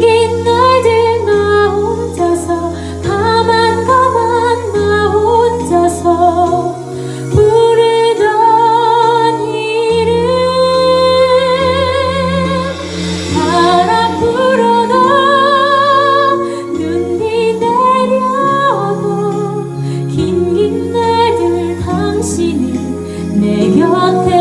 긴 날들 나 혼자서 가만 가만 나 혼자서 부르던 이름. 바람 불어도 눈이 내려도 긴긴 날들 당신이 내 곁에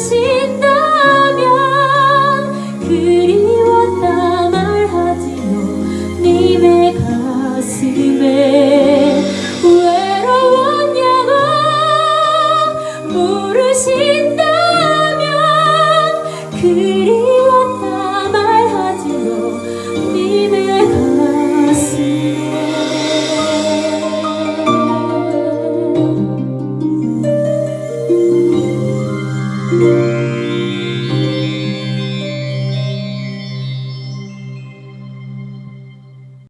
신다면 그리웠다 말하지요. 님의 가슴에 외로웠냐고 물으신다면 그리